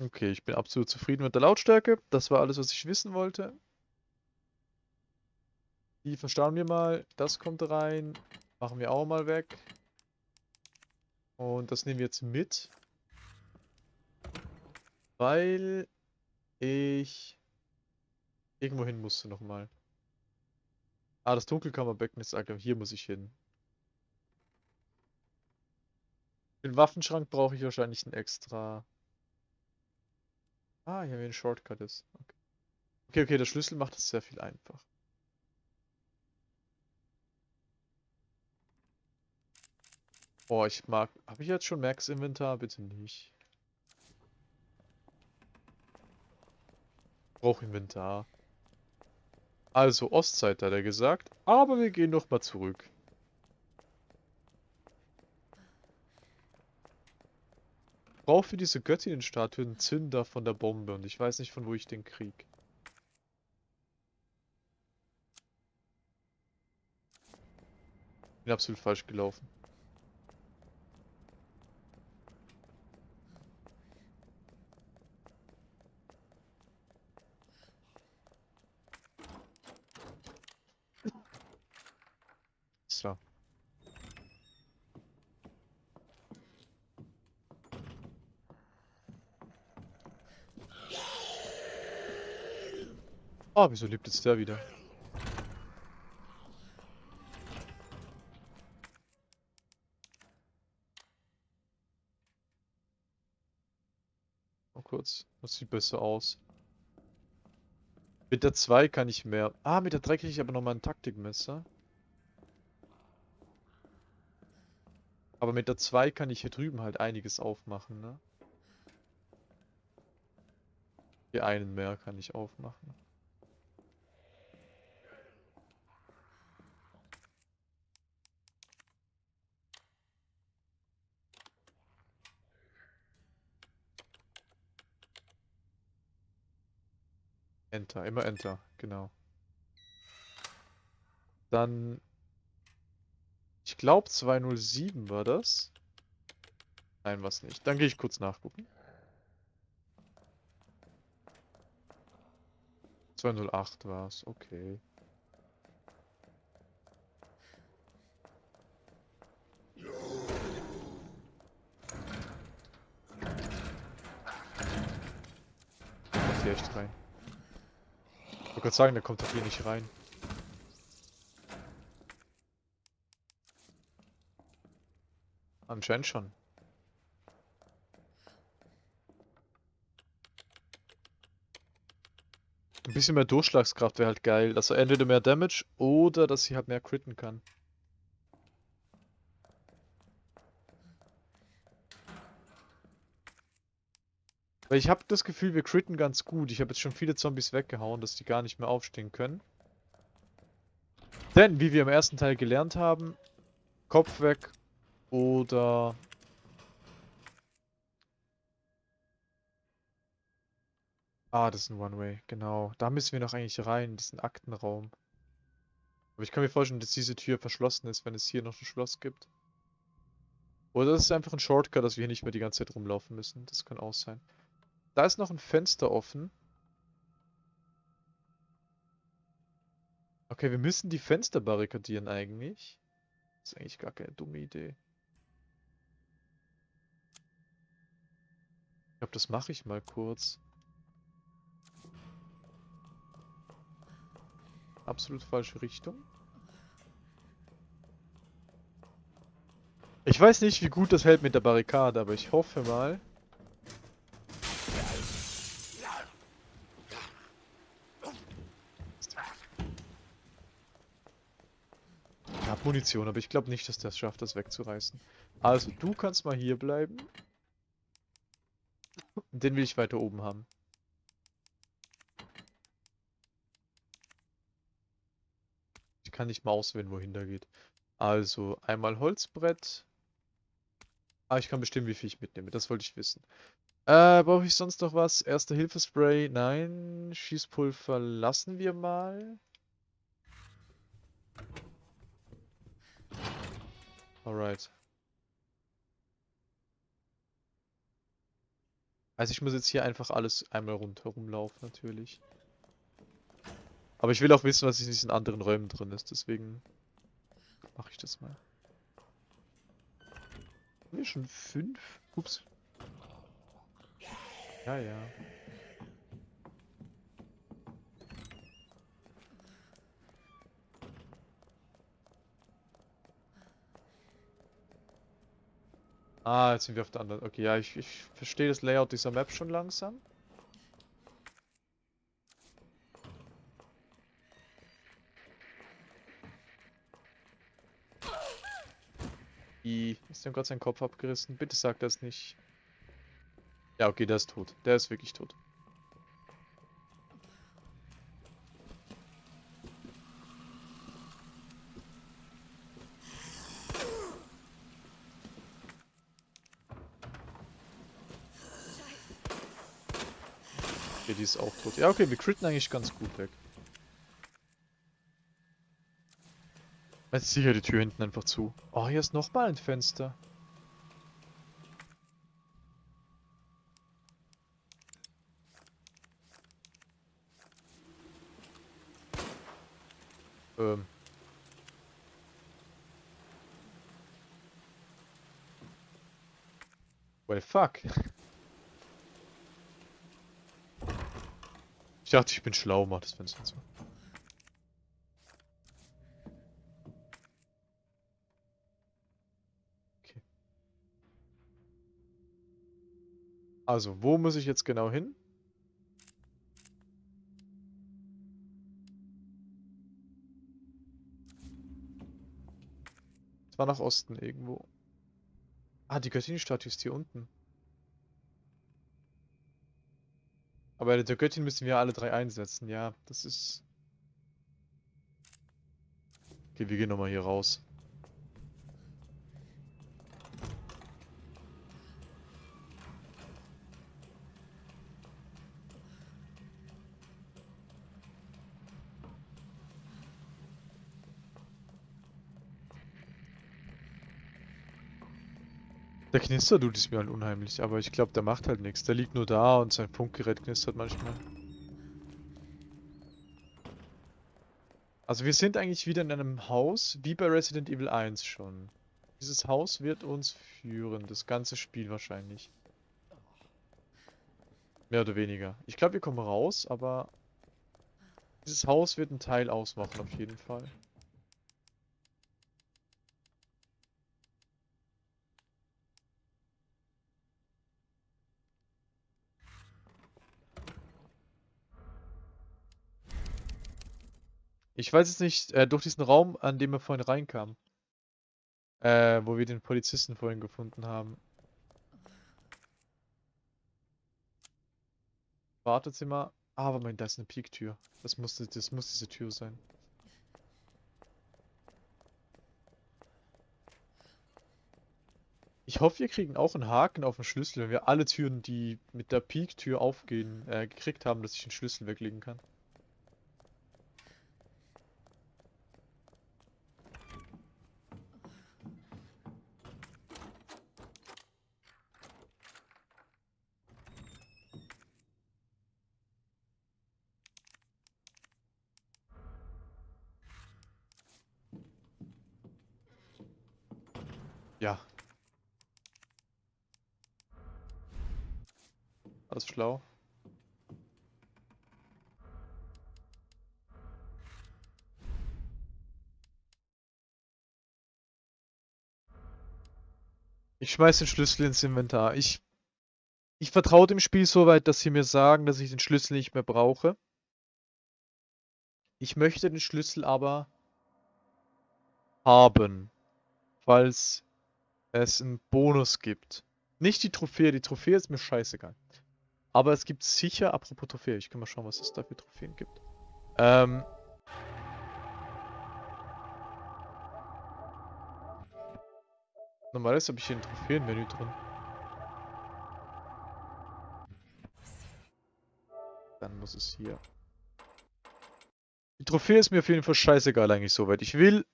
Okay, ich bin absolut zufrieden mit der Lautstärke. Das war alles, was ich wissen wollte. Die verstauen wir mal. Das kommt rein. Machen wir auch mal weg. Und das nehmen wir jetzt mit. Weil ich irgendwo hin musste nochmal. Ah, das Dunkelkammerbecken ist aktiv. Hier muss ich hin. Den Waffenschrank brauche ich wahrscheinlich ein extra. Ah, hier haben wir einen Shortcut ist. Okay. okay, okay, der Schlüssel macht es sehr viel einfach. Oh, ich mag. Habe ich jetzt schon Max Inventar? Bitte nicht. Brauche Inventar. Also, Ostzeit hat er gesagt. Aber wir gehen noch mal zurück. Brauche für diese Göttinnenstatue einen Zünder von der Bombe und ich weiß nicht, von wo ich den krieg. Bin absolut falsch gelaufen. So. Oh, wieso lebt jetzt der wieder? Mal kurz. Das sieht besser aus. Mit der 2 kann ich mehr. Ah, mit der 3 kriege ich aber nochmal ein Taktikmesser. Aber mit der 2 kann ich hier drüben halt einiges aufmachen, ne? Hier einen mehr kann ich aufmachen. Enter, immer Enter, genau. Dann, ich glaube 207 war das. Nein, was nicht. Dann gehe ich kurz nachgucken. 208 war es, okay. Kommt hier echt rein. Ich wollte gerade sagen, der kommt doch hier nicht rein. Anscheinend schon. Ein bisschen mehr Durchschlagskraft wäre halt geil, er entweder mehr Damage oder dass sie halt mehr critten kann. Weil ich habe das Gefühl, wir critten ganz gut. Ich habe jetzt schon viele Zombies weggehauen, dass die gar nicht mehr aufstehen können. Denn, wie wir im ersten Teil gelernt haben, Kopf weg oder... Ah, das ist ein One-Way, genau. Da müssen wir noch eigentlich rein, diesen Aktenraum. Aber ich kann mir vorstellen, dass diese Tür verschlossen ist, wenn es hier noch ein Schloss gibt. Oder das ist einfach ein Shortcut, dass wir hier nicht mehr die ganze Zeit rumlaufen müssen. Das kann auch sein. Da ist noch ein Fenster offen. Okay, wir müssen die Fenster barrikadieren eigentlich. Das ist eigentlich gar keine dumme Idee. Ich glaube, das mache ich mal kurz. Absolut falsche Richtung. Ich weiß nicht, wie gut das hält mit der Barrikade, aber ich hoffe mal. Habe Munition, aber ich glaube nicht, dass es schafft, das wegzureißen. Also, du kannst mal hier bleiben. Den will ich weiter oben haben. Ich kann nicht mal auswählen, wohin der geht. Also, einmal Holzbrett. Ah, ich kann bestimmen, wie viel ich mitnehme. Das wollte ich wissen. Äh, brauche ich sonst noch was? Erste Hilfespray? Nein. Schießpulver lassen wir mal. Alright. Also ich muss jetzt hier einfach alles einmal rundherum laufen, natürlich. Aber ich will auch wissen, was in diesen anderen Räumen drin ist, deswegen mache ich das mal. Haben wir schon fünf? Ups. Ja, ja. Ah, jetzt sind wir auf der anderen. Okay, ja, ich, ich verstehe das Layout dieser Map schon langsam. I, ist dem gerade sein Kopf abgerissen? Bitte sag das nicht. Ja, okay, der ist tot. Der ist wirklich tot. Okay, die ist auch tot. Ja, okay, wir critten eigentlich ganz gut weg. Jetzt sicher die Tür hinten einfach zu. Oh, hier ist nochmal ein Fenster. Ähm. Well, fuck. Ich dachte, ich bin schlau, mach das Fenster zu. Okay. Also, wo muss ich jetzt genau hin? Es war nach Osten irgendwo. Ah, die Göttin-Statue ist hier unten. Aber der Göttin müssen wir alle drei einsetzen. Ja, das ist... Okay, wir gehen nochmal hier raus. Der Knisterdude ist mir halt unheimlich, aber ich glaube, der macht halt nichts. Der liegt nur da und sein Funkgerät knistert manchmal. Also wir sind eigentlich wieder in einem Haus, wie bei Resident Evil 1 schon. Dieses Haus wird uns führen, das ganze Spiel wahrscheinlich. Mehr oder weniger. Ich glaube, wir kommen raus, aber dieses Haus wird einen Teil ausmachen auf jeden Fall. Ich weiß jetzt nicht, äh, durch diesen Raum, an dem wir vorhin reinkamen. Äh, wo wir den Polizisten vorhin gefunden haben. Wartezimmer. Ah, aber mein, da ist eine Piektür. Das muss, das muss diese Tür sein. Ich hoffe, wir kriegen auch einen Haken auf den Schlüssel, wenn wir alle Türen, die mit der Piektür aufgehen, äh, gekriegt haben, dass ich den Schlüssel weglegen kann. Ja. Alles schlau. Ich schmeiß den Schlüssel ins Inventar. Ich, ich vertraue dem Spiel so weit, dass sie mir sagen, dass ich den Schlüssel nicht mehr brauche. Ich möchte den Schlüssel aber haben, falls es einen Bonus gibt. Nicht die Trophäe, die Trophäe ist mir scheißegal. Aber es gibt sicher, apropos Trophäe, ich kann mal schauen, was es da für Trophäen gibt. Ähm. Normalerweise habe ich hier ein Trophäenmenü drin. Dann muss es hier. Die Trophäe ist mir auf jeden Fall scheißegal eigentlich soweit. Ich will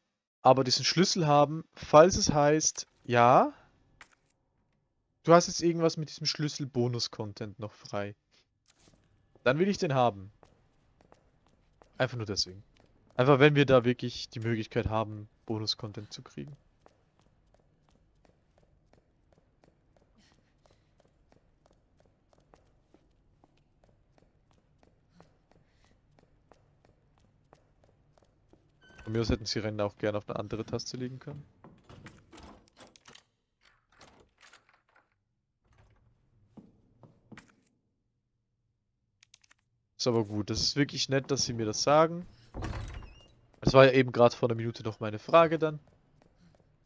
aber diesen Schlüssel haben, falls es heißt, ja, du hast jetzt irgendwas mit diesem Schlüssel Bonus-Content noch frei. Dann will ich den haben. Einfach nur deswegen. Einfach wenn wir da wirklich die Möglichkeit haben, Bonus-Content zu kriegen. Von mir aus hätten sie Rennen auch gerne auf eine andere Taste legen können. Ist aber gut. Das ist wirklich nett, dass sie mir das sagen. Das war ja eben gerade vor einer Minute noch meine Frage dann.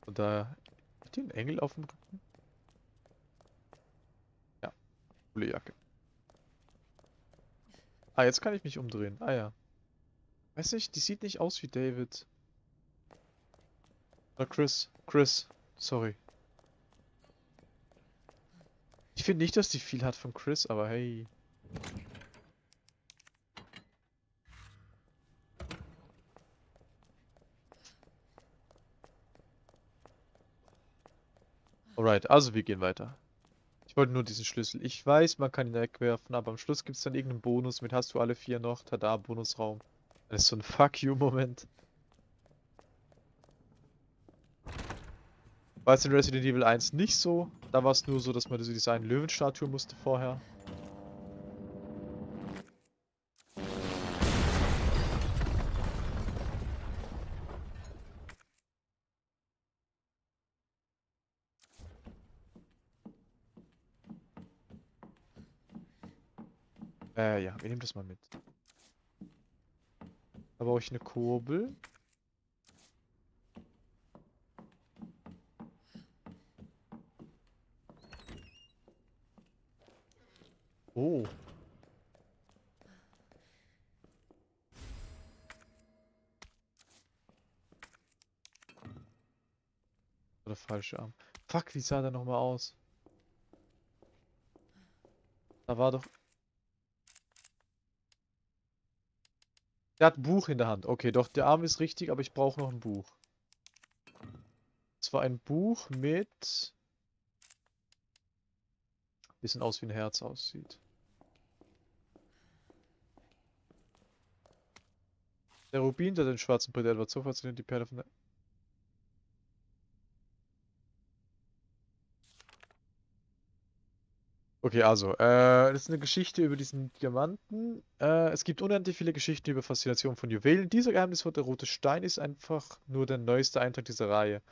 Und da hat die einen Engel auf dem Rücken? Ja. Coole Jacke. Ah, jetzt kann ich mich umdrehen. Ah ja. Weiß nicht, die sieht nicht aus wie David. Oder Chris. Chris. Sorry. Ich finde nicht, dass die viel hat von Chris, aber hey. Alright, also wir gehen weiter. Ich wollte nur diesen Schlüssel. Ich weiß, man kann ihn wegwerfen, aber am Schluss gibt es dann irgendeinen Bonus mit hast du alle vier noch. Tada, Bonusraum. Das ist so ein Fuck you-Moment. War es in Resident Evil 1 nicht so. Da war es nur so, dass man diese eine Löwenstatue musste vorher. Äh, ja, wir nehmen das mal mit. Da brauche ich eine Kurbel. Oh. Oder falsche Arm. Fuck, wie sah der nochmal aus? Da war doch Der hat ein Buch in der Hand. Okay, doch, der Arm ist richtig, aber ich brauche noch ein Buch. Zwar ein Buch mit... Bisschen aus wie ein Herz aussieht. Der Rubin, der den schwarzen Brett Edward so die Perle von der... Okay, also, äh, das ist eine Geschichte über diesen Diamanten. Äh, es gibt unendlich viele Geschichten über Faszination von Juwelen. Dieser geheimnisvolle rote Stein ist einfach nur der neueste Eintrag dieser Reihe.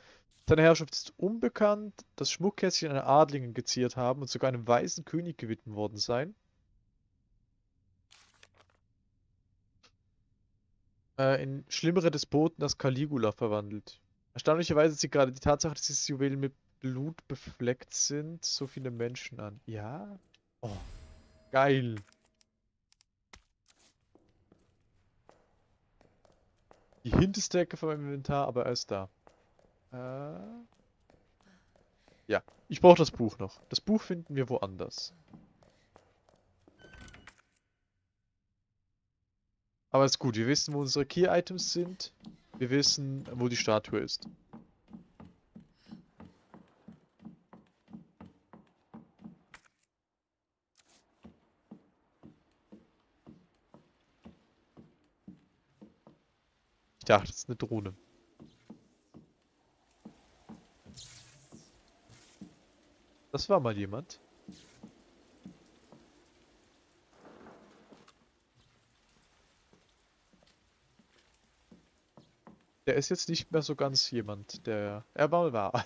Seine Herrschaft ist unbekannt, das Schmuckkästchen einer Adligen geziert haben und sogar einem weißen König gewidmet worden sein. Äh, in schlimmere Despoten das Caligula verwandelt. Erstaunlicherweise sieht gerade die Tatsache, dass dieses Juwel mit Blut befleckt sind, so viele Menschen an. Ja? Oh, geil. Die hinterste Ecke von meinem Inventar, aber er ist da. Äh, ja, ich brauche das Buch noch. Das Buch finden wir woanders. Aber ist gut, wir wissen, wo unsere Key-Items sind. Wir wissen, wo die Statue ist. Dachte, das ist eine Drohne. Das war mal jemand. Der ist jetzt nicht mehr so ganz jemand, der er mal war.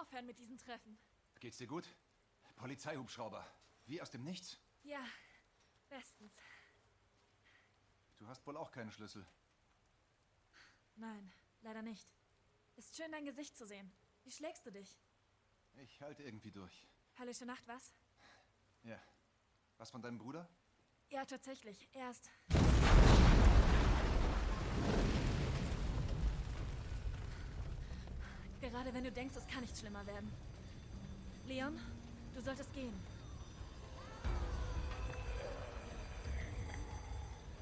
Aufhören mit diesen Treffen. Geht's dir gut? Polizeihubschrauber. Wie aus dem Nichts? Ja, bestens. Du hast wohl auch keinen Schlüssel. Nein, leider nicht. Ist schön, dein Gesicht zu sehen. Wie schlägst du dich? Ich halte irgendwie durch. Höllische Nacht, was? Ja. Was von deinem Bruder? Ja, tatsächlich. Erst. Gerade wenn du denkst, es kann nicht schlimmer werden. Leon, du solltest gehen.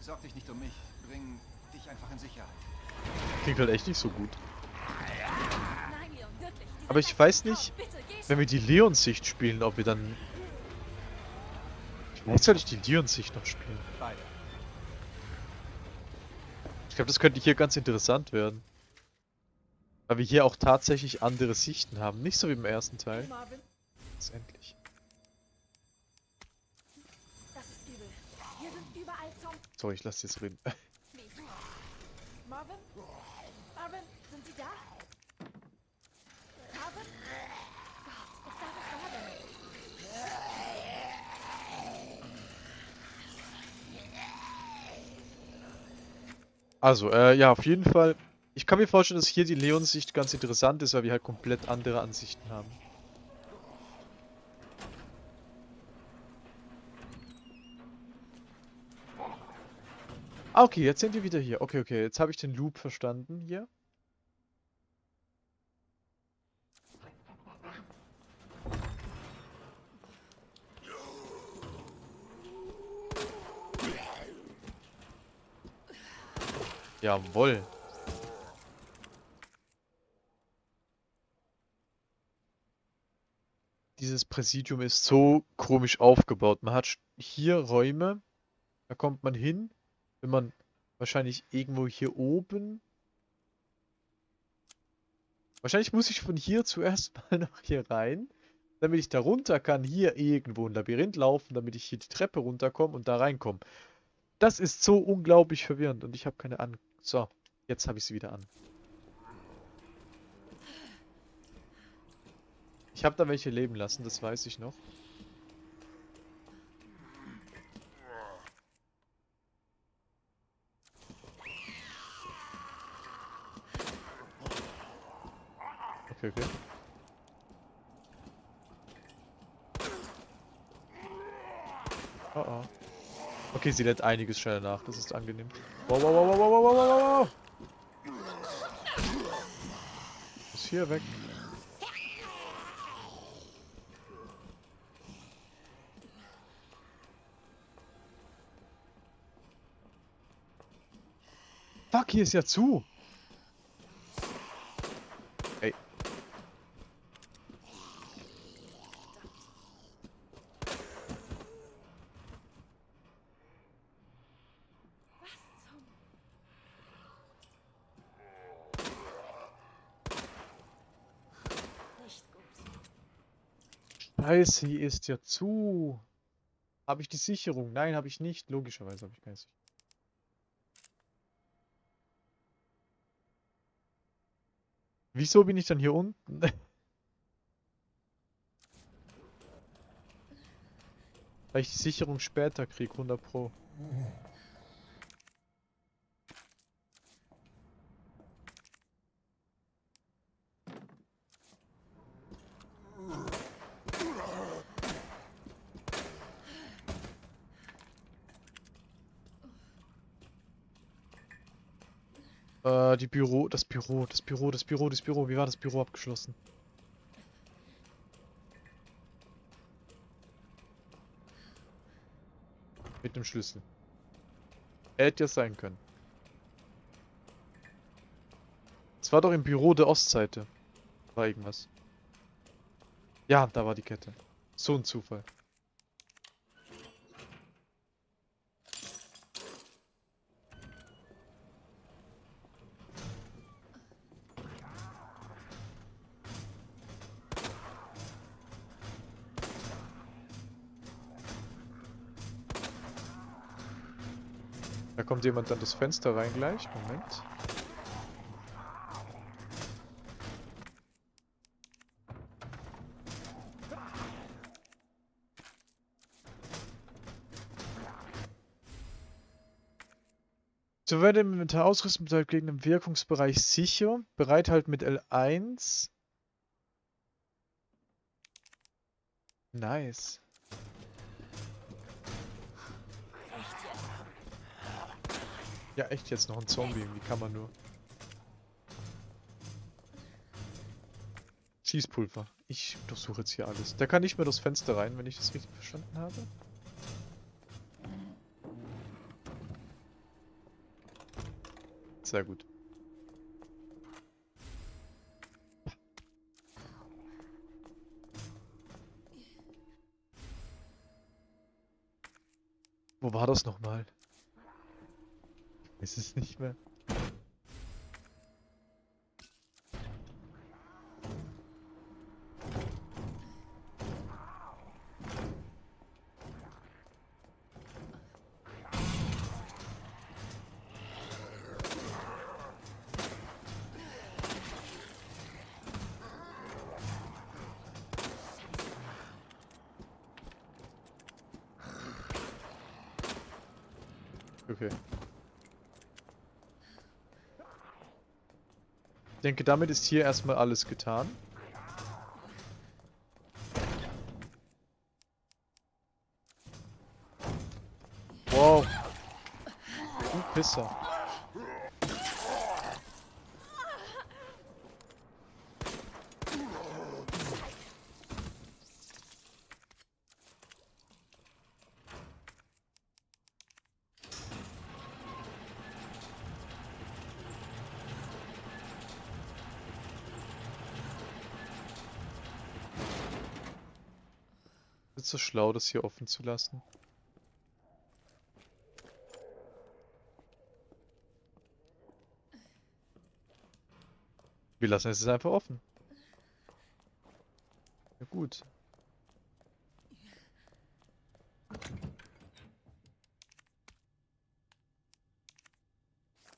Sorg dich nicht um mich. Bring dich einfach in Sicherheit. Klingt halt echt nicht so gut. Nein, Leon, wirklich. Aber ich weiß nicht, bitte, Wenn wir die Leon-Sicht spielen, ob wir dann... Vielleicht soll ich die Leon-Sicht noch spielen. Beide. Ich glaube, das könnte hier ganz interessant werden. Weil wir hier auch tatsächlich andere Sichten haben. Nicht so wie im ersten Teil. Marvin, Letztendlich. das ist übel. Hier sind überall Zombies. Sorry, ich lasse jetzt reden. Marvin? Marvin, sind Sie da? Marvin? Gott, darf sein. Also, äh, ja, auf jeden Fall. Ich kann mir vorstellen, dass hier die Leon-Sicht ganz interessant ist, weil wir halt komplett andere Ansichten haben. Ah, okay, jetzt sind wir wieder hier. Okay, okay, jetzt habe ich den Loop verstanden hier. Jawohl. Dieses Präsidium ist so komisch aufgebaut. Man hat hier Räume, da kommt man hin, wenn man wahrscheinlich irgendwo hier oben. Wahrscheinlich muss ich von hier zuerst mal nach hier rein, damit ich da runter kann, hier irgendwo ein Labyrinth laufen, damit ich hier die Treppe runterkomme und da reinkomme. Das ist so unglaublich verwirrend und ich habe keine Ahnung. So, jetzt habe ich sie wieder an. Ich habe da welche leben lassen, das weiß ich noch. Okay, okay. Oh oh. Okay, sie lädt einiges schneller nach, das ist angenehm. Wow, wow, wow, wow, wow, wow, wow, wow, wow. Ist hier weg. Hier ist ja zu. Ey. Scheiße, hier ist ja zu. Habe ich die Sicherung? Nein, habe ich nicht. Logischerweise habe ich keine Sicherung. Wieso bin ich dann hier unten? Weil ich die Sicherung später krieg, 100 Pro. Äh, die Büro, das Büro, das Büro, das Büro, das Büro. Wie war das Büro abgeschlossen? Mit dem Schlüssel. Hätte ja sein können. Es war doch im Büro der Ostseite. War irgendwas. Ja, da war die Kette. So ein Zufall. Da kommt jemand dann das Fenster rein gleich. Moment. So werde im Inventar Ausrüstung bleibt gegen den Wirkungsbereich sicher. Bereithalt mit L1. Nice. Ja, echt jetzt noch ein Zombie. Wie kann man nur? Schießpulver. Ich durchsuche jetzt hier alles. Der kann nicht mehr durchs Fenster rein, wenn ich das richtig verstanden habe. Sehr gut. Wo war das nochmal? Weiß es nicht mehr. Okay. Ich denke, damit ist hier erstmal alles getan. Wow. Du Pisser. Ist so schlau, das hier offen zu lassen? Wir lassen es jetzt einfach offen. Ja gut.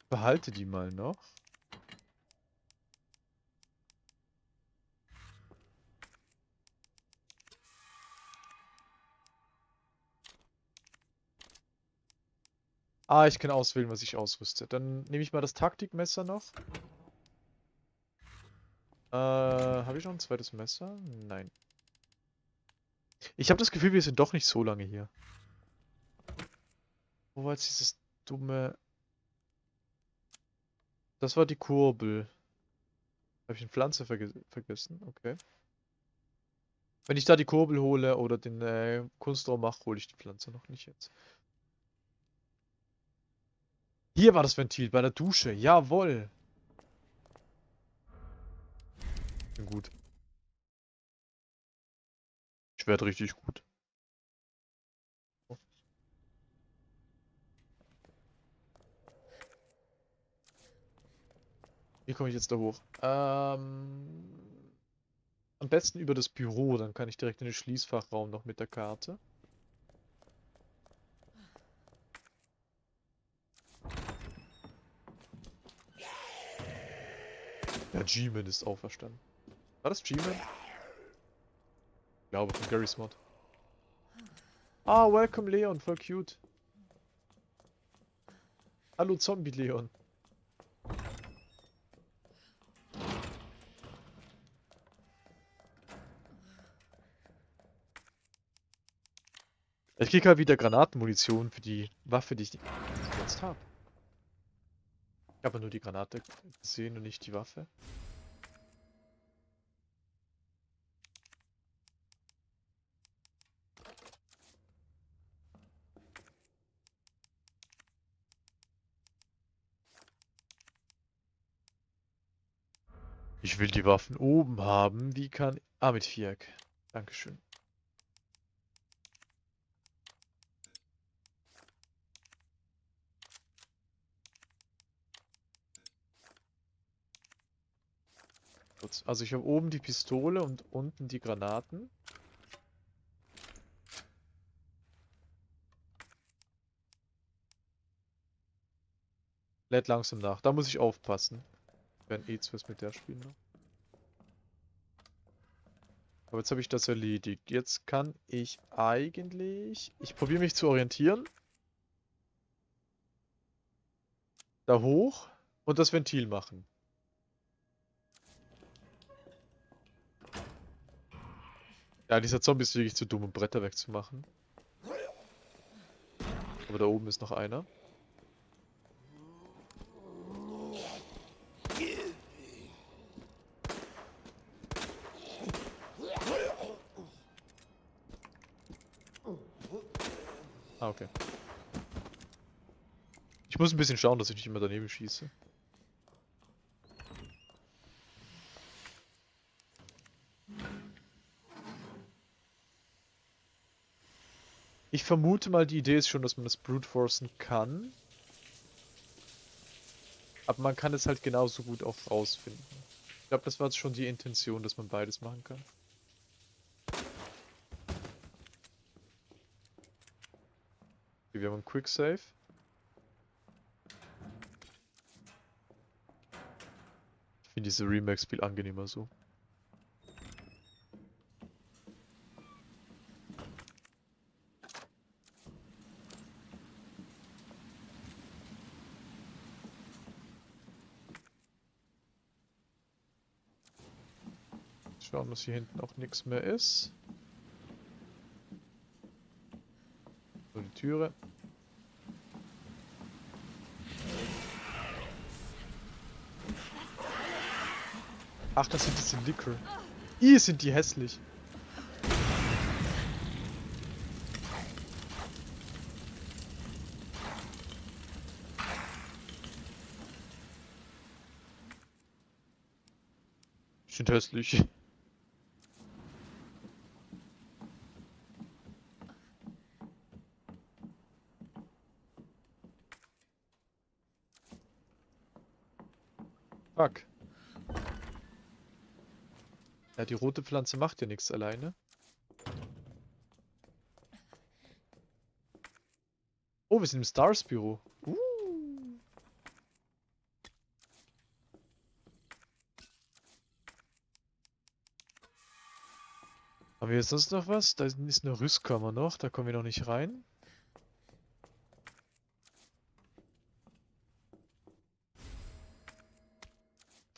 Behalte die mal noch. Ah, ich kann auswählen, was ich ausrüste. Dann nehme ich mal das Taktikmesser noch. Äh, habe ich noch ein zweites Messer? Nein. Ich habe das Gefühl, wir sind doch nicht so lange hier. Wo war jetzt dieses dumme... Das war die Kurbel. Habe ich eine Pflanze verge vergessen? Okay. Wenn ich da die Kurbel hole oder den äh, Kunstraum mache, hole ich die Pflanze noch nicht jetzt. Hier war das Ventil, bei der Dusche. Jawoll. Gut. Ich werde richtig gut. Wie komme ich jetzt da hoch? Ähm, am besten über das Büro, dann kann ich direkt in den Schließfachraum noch mit der Karte. Ja, G-Man ist auferstanden. War das G-Man? Ich glaube, von Gary's Mod. Ah, welcome Leon, voll cute. Hallo Zombie Leon. Ich krieg halt wieder Granatenmunition für die Waffe, die ich jetzt habe. Ich habe nur die Granate gesehen und nicht die Waffe. Ich will die Waffen oben haben. Wie kann... Ah, mit Viereck. Dankeschön. Kurz. Also ich habe oben die Pistole und unten die Granaten. Lädt langsam nach. Da muss ich aufpassen. Wenn eh was mit der spielen noch. Aber jetzt habe ich das erledigt. Jetzt kann ich eigentlich... Ich probiere mich zu orientieren. Da hoch und das Ventil machen. Ja, dieser Zombie ist wirklich zu dumm, um Bretter wegzumachen. Aber da oben ist noch einer. Ah, okay. Ich muss ein bisschen schauen, dass ich nicht immer daneben schieße. Ich vermute mal, die Idee ist schon, dass man das Brute Forcen kann. Aber man kann es halt genauso gut auch rausfinden. Ich glaube, das war jetzt schon die Intention, dass man beides machen kann. Okay, wir haben einen Quick Save. Ich finde diese Remakes viel angenehmer so. Schauen, dass hier hinten auch nichts mehr ist. So, die Türe. Ach, das sind diese Liquor. Ih, sind die hässlich. Sind hässlich. Fuck. Ja, die rote Pflanze macht ja nichts alleine. Oh, wir sind im Stars Büro. Uh. Haben wir jetzt sonst noch was? Da ist eine Rüstkammer noch, da kommen wir noch nicht rein.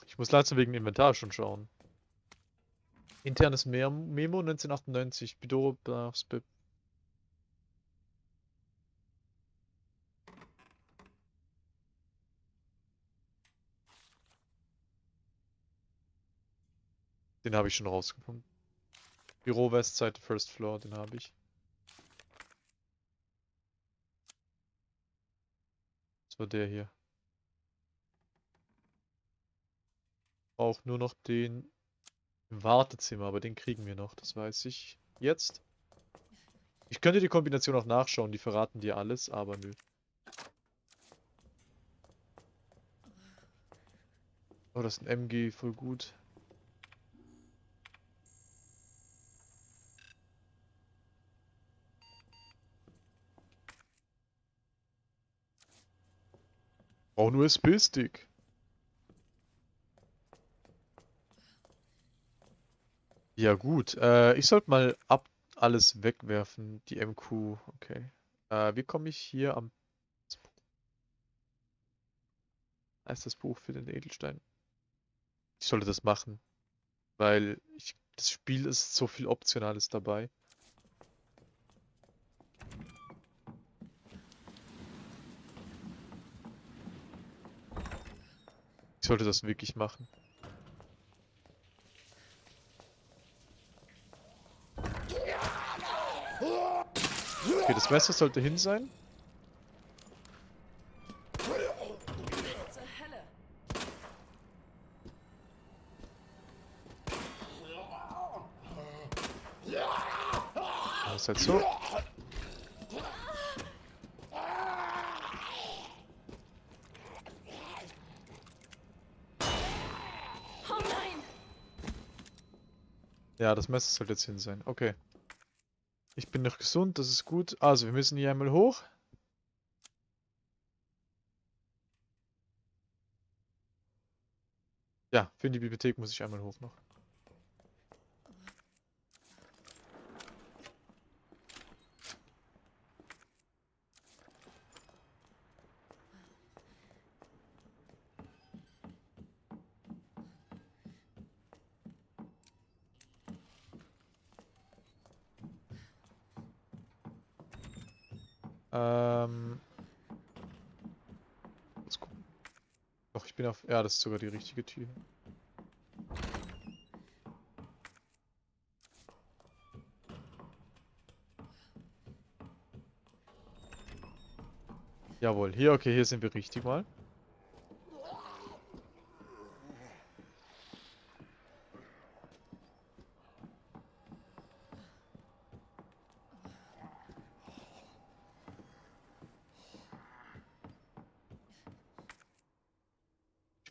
Ich muss langsam wegen Inventar schon schauen. Internes Mem Memo 1998, Bidoro Bip. Den habe ich schon rausgefunden. Büro Westside, First Floor, den habe ich. Das war der hier. Auch nur noch den im Wartezimmer, aber den kriegen wir noch, das weiß ich jetzt. Ich könnte die Kombination auch nachschauen, die verraten dir alles, aber nö. Oh, das ist ein MG, voll gut. Auch nur USB-Stick. Ja gut, äh, ich sollte mal ab alles wegwerfen, die MQ, okay. Äh, wie komme ich hier am... Da das Buch für den Edelstein. Ich sollte das machen, weil ich, das Spiel ist so viel Optionales dabei. Ich sollte das wirklich machen. Okay, das Messer sollte hin sein. Das ist halt so. Oh! Ja, das Messer sollte jetzt hin sein. Okay. Ich bin noch gesund, das ist gut. Also, wir müssen hier einmal hoch. Ja, für die Bibliothek muss ich einmal hoch noch. Ja, das ist sogar die richtige Tür. Jawohl, hier, okay, hier sind wir richtig mal.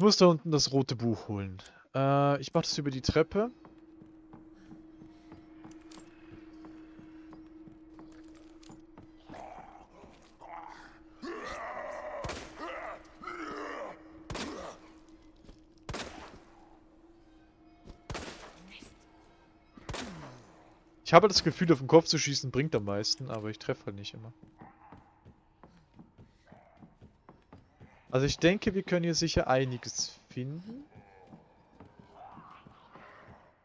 Muss da unten das rote Buch holen. Äh, ich mache das über die Treppe. Ich habe das Gefühl, auf den Kopf zu schießen bringt am meisten, aber ich treffe halt nicht immer. Also ich denke, wir können hier sicher einiges finden.